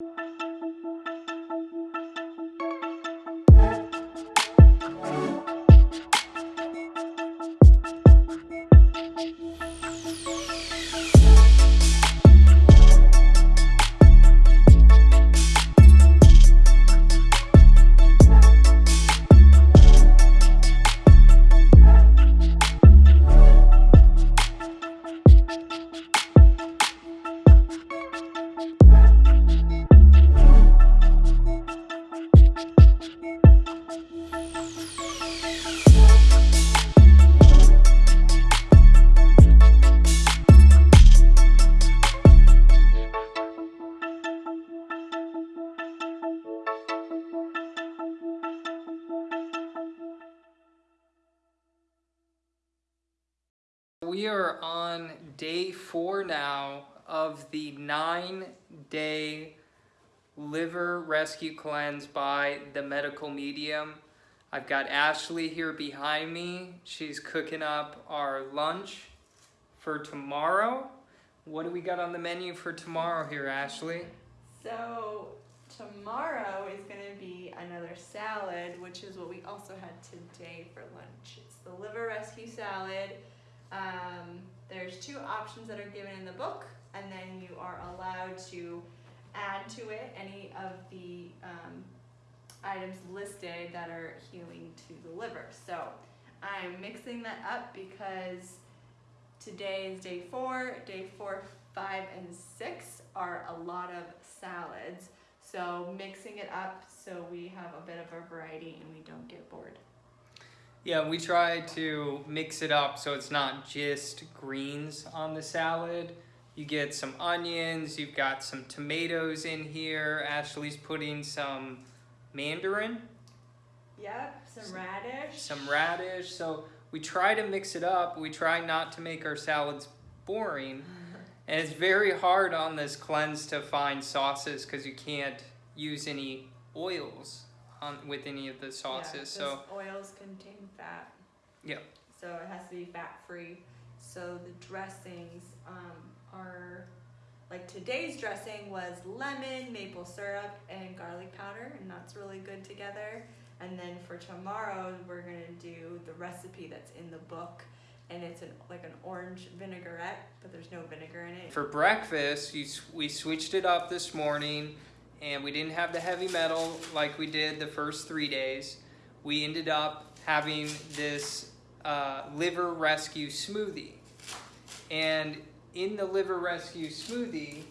you We are on day four now of the nine day liver rescue cleanse by the medical medium. I've got Ashley here behind me. She's cooking up our lunch for tomorrow. What do we got on the menu for tomorrow here, Ashley? So tomorrow is going to be another salad, which is what we also had today for lunch. It's the liver rescue salad. Um, there's two options that are given in the book, and then you are allowed to add to it any of the um, items listed that are healing to the liver. So I'm mixing that up because today is day four. Day four, five, and six are a lot of salads. So mixing it up so we have a bit of a variety and we don't get bored. Yeah, we try to mix it up so it's not just greens on the salad. You get some onions, you've got some tomatoes in here. Ashley's putting some mandarin. Yep, some radish. Some radish. So we try to mix it up. We try not to make our salads boring. And it's very hard on this cleanse to find sauces because you can't use any oils on with any of the sauces. Yeah, so oils contain fat. Yeah. So it has to be fat free. So the dressings um, are like today's dressing was lemon, maple syrup, and garlic powder, and that's really good together. And then for tomorrow, we're gonna do the recipe that's in the book, and it's an, like an orange vinaigrette, but there's no vinegar in it. For breakfast, you, we switched it up this morning and we didn't have the heavy metal like we did the first three days. We ended up having this uh, liver rescue smoothie. And in the liver rescue smoothie,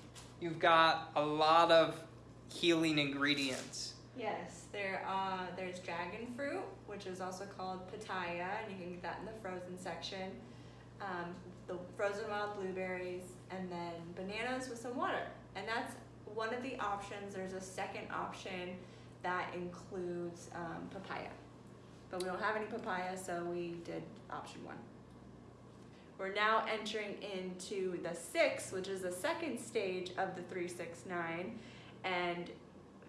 you've got a lot of healing ingredients. Yes, there uh, there's dragon fruit, which is also called pitaya, and you can get that in the frozen section. Um, the frozen wild blueberries, and then bananas with some water, and that's one of the options, there's a second option that includes um, papaya. But we don't have any papaya, so we did option one. We're now entering into the six, which is the second stage of the 369, and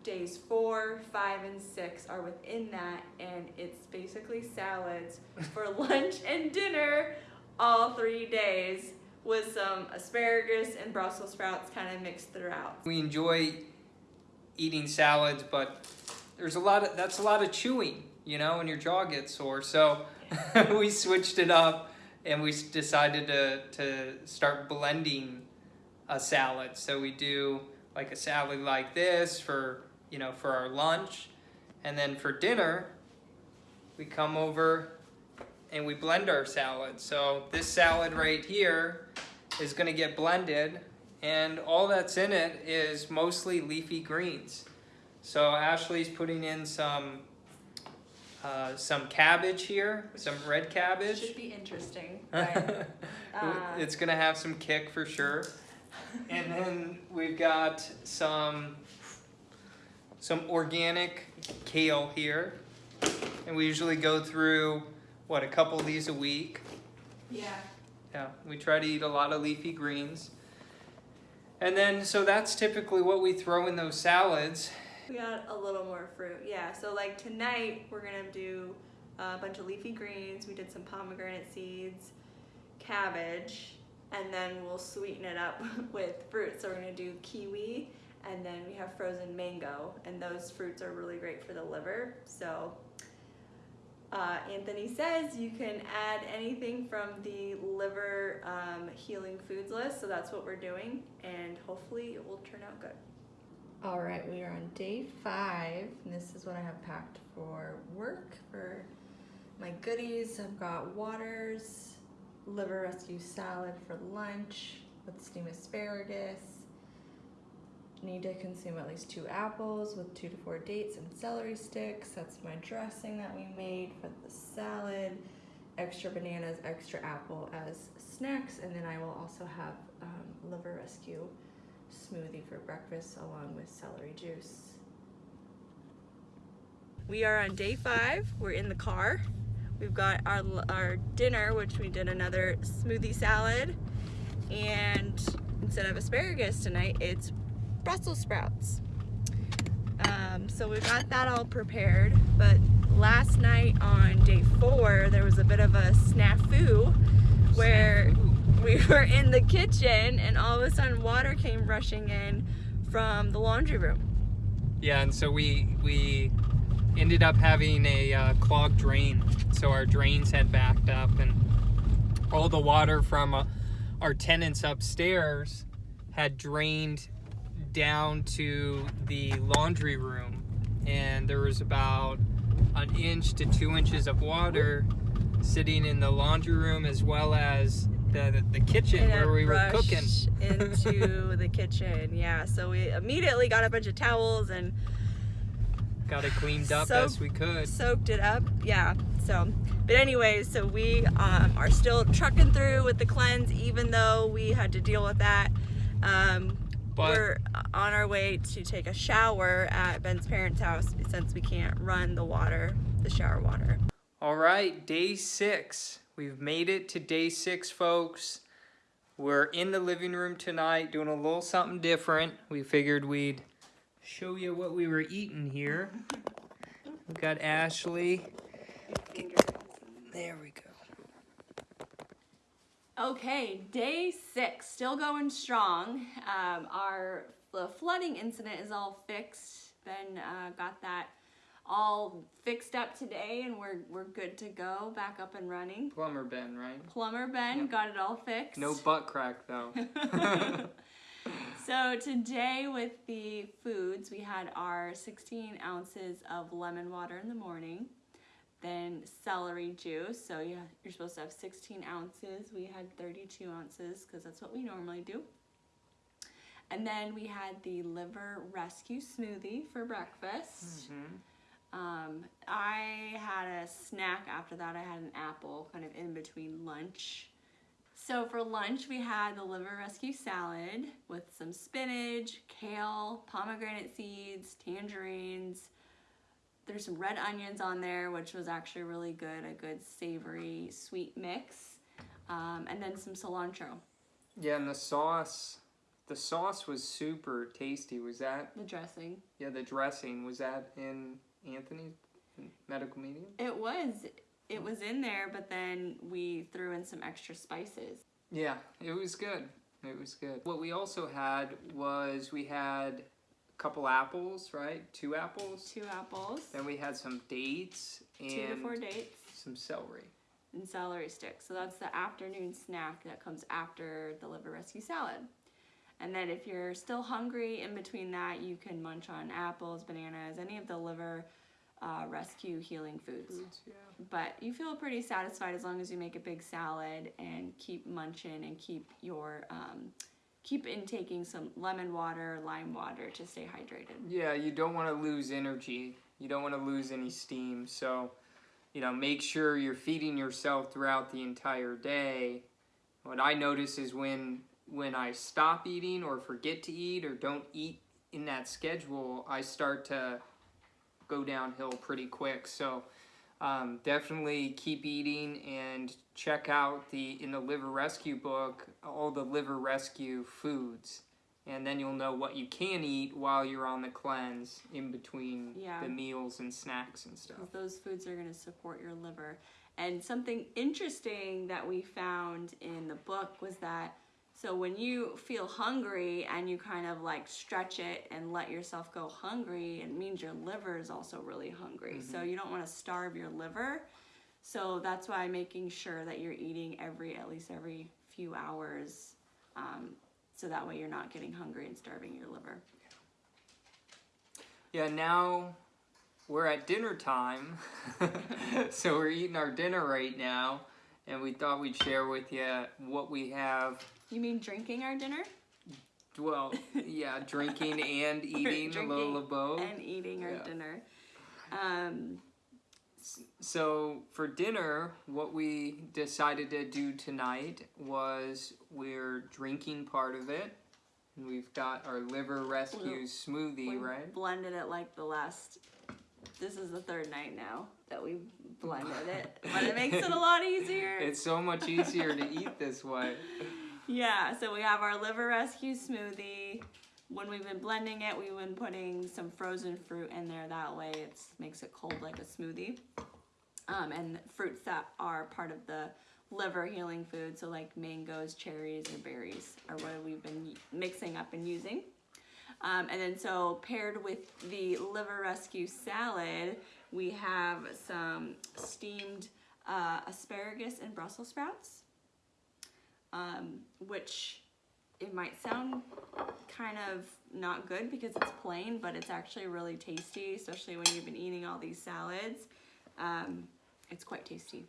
days four, five, and six are within that, and it's basically salads for lunch and dinner all three days with some asparagus and Brussels sprouts kind of mixed throughout. We enjoy eating salads, but there's a lot of that's a lot of chewing, you know, and your jaw gets sore. So we switched it up and we decided to to start blending a salad. So we do like a salad like this for, you know, for our lunch. And then for dinner, we come over and we blend our salad. So this salad right here is gonna get blended and all that's in it is mostly leafy greens. So Ashley's putting in some uh, some cabbage here, some red cabbage. Should be interesting. Right? uh, it's gonna have some kick for sure. and then we've got some some organic kale here. And we usually go through, what, a couple of these a week? Yeah. Yeah, we try to eat a lot of leafy greens. And then, so that's typically what we throw in those salads. We got a little more fruit, yeah. So like tonight, we're gonna do a bunch of leafy greens. We did some pomegranate seeds, cabbage, and then we'll sweeten it up with fruit. So we're gonna do kiwi And then we have frozen mango, and those fruits are really great for the liver. So uh, Anthony says you can add anything from the liver um, healing foods list, so that's what we're doing, and hopefully it will turn out good. All right, we are on day five, and this is what I have packed for work for my goodies. I've got waters, liver rescue salad for lunch with steamed asparagus. Need to consume at least two apples with two to four dates and celery sticks. That's my dressing that we made for the salad. Extra bananas, extra apple as snacks, and then I will also have um, liver rescue smoothie for breakfast along with celery juice. We are on day five. We're in the car. We've got our, our dinner, which we did another smoothie salad. And instead of asparagus tonight, it's Brussels sprouts. Um, so we've got that all prepared. But last night on day four, there was a bit of a snafu where we were in the kitchen and all of a sudden water came rushing in from the laundry room. Yeah, and so we we ended up having a uh, clogged drain. So our drains had backed up, and all the water from uh, our tenants upstairs had drained down to the laundry room, and there was about an inch to two inches of water sitting in the laundry room as well as the, the kitchen And where we were cooking. into the kitchen. Yeah, so we immediately got a bunch of towels and Got it cleaned up So- as we could. soaked it up. Yeah. So, but anyway, so we um, are still trucking through with the cleanse, even though we had to deal with that. Um, But- we're on our way to take a shower at Ben's parents' house since we can't run the water, the shower water. All right, day six. We've made it to day six, folks. We're in the living room tonight doing a little something different. We figured we'd show you what we were eating here. We've got Ashley. There we go. Okay, day six, still going strong. Um, our the flooding incident is all fixed. Ben uh, got that all fixed up today, and we're we're good to go, back up and running. Plumber Ben, right? Plumber Ben Yep. got it all fixed. No butt crack though. So today with the foods, we had our 16 ounces of lemon water in the morning, then celery juice. So yeah, you're supposed to have 16 ounces. We had 32 ounces because that's what we normally do. And then we had the liver rescue smoothie for breakfast. Mhm. Um, I had a snack after that. I had an apple kind of in between lunch. So for lunch, we had the liver rescue salad with some spinach, kale, pomegranate seeds, tangerines. There's some red onions on there, which was actually really good, a good savory, sweet mix. Um, and then some cilantro, Yeah, and the sauce, the sauce was super tasty. Was that? the dressing. Yeah, the dressing was that in Anthony's medical medium? It was, it was in there, but then we threw in some extra spices. Yeah, it was good. It was good. What we also had was we had a couple apples, right? Two apples. Two apples, Then we had some dates and two to four dates. some celery. and celery sticks. So that's the afternoon snack that comes after the liver rescue salad. And then if you're still hungry in between that, you can munch on apples, bananas, any of the liver uh, rescue healing foods. Foods, yeah. But you feel pretty satisfied as long as you make a big salad and keep munching and keep your um, keep intaking some lemon water, lime water to stay hydrated. Yeah, you don't want to lose energy. You don't want to lose any steam. So, you know, make sure you're feeding yourself throughout the entire day. What I notice is when when I stop eating or forget to eat or don't eat in that schedule, I start to go downhill pretty quick. So, um, definitely keep eating and check out the in the liver rescue book all the liver rescue foods and then you'll know what you can eat while you're on the cleanse in between Yeah. the meals and snacks and stuff. those foods are going to support your liver. And something interesting that we found in the book was that So when you feel hungry and you kind of like stretch it and let yourself go hungry, it means your liver is also really hungry. So you don't want to starve your liver. So that's why making sure that you're eating every at least every few hours, um, so that way you're not getting hungry and starving your liver. Yeah, now we're at dinner time. so we're eating our dinner right now. And we thought we'd share with you what we have. You mean drinking our dinner Well, yeah, drinking and eating, a little drinking of both. and eating our Yeah. dinner? Um, So for dinner, what we decided to do tonight was we're drinking part of it. And we've got our liver rescue smoothie, we right? blended it like the last. This is the third night now that we blended it, but it makes it a lot easier. It's so much easier to eat this way. Yeah, so we have our liver rescue smoothie. When we've been blending it, we've been putting some frozen fruit in there. That way, it makes it cold like a smoothie. Um, and fruits that are part of the liver healing food, so like mangoes, cherries, or berries, are what we've been mixing up and using. Um, and then so paired with the liver rescue salad, we have some steamed uh, asparagus and Brussels sprouts um, which it might sound kind of not good because it's plain, but it's actually really tasty, especially when you've been eating all these salads. Um, it's quite tasty.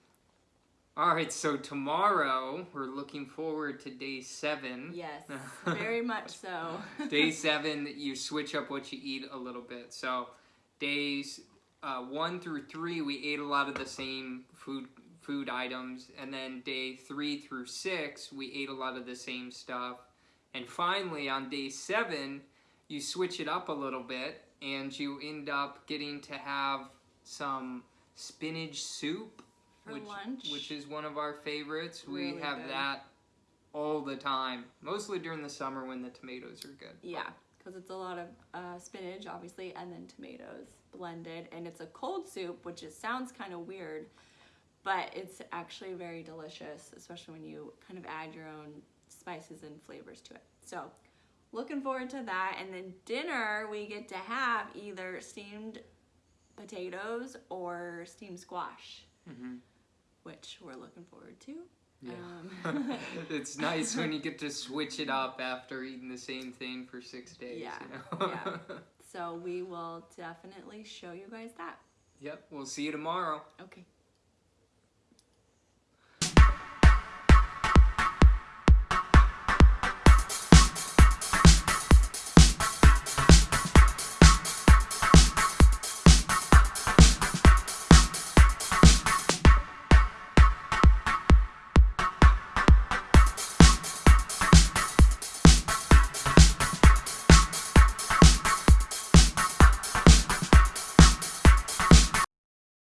All right, so tomorrow we're looking forward to day seven. Yes, very much so. day seven, you switch up what you eat a little bit. So days uh, one through three, we ate a lot of the same food food items, and then day three through six, we ate a lot of the same stuff. And finally, on day seven, you switch it up a little bit, and you end up getting to have some spinach soup For which, lunch. which is one of our favorites. we have good. that all the time, mostly during the summer when the tomatoes are good. Yeah, because it's a lot of uh, spinach, obviously, and then tomatoes blended, and it's a cold soup, which is, sounds kind of weird, but it's actually very delicious, especially when you kind of add your own spices and flavors to it. So, looking forward to that. And then dinner, we get to have either steamed potatoes or steamed squash, hmm which we're looking forward to. Yeah. Um, it's nice when you get to switch it up after eating the same thing for six days. Yeah, You know? yeah. so we will definitely show you guys that. yep. We'll see you tomorrow. Okay.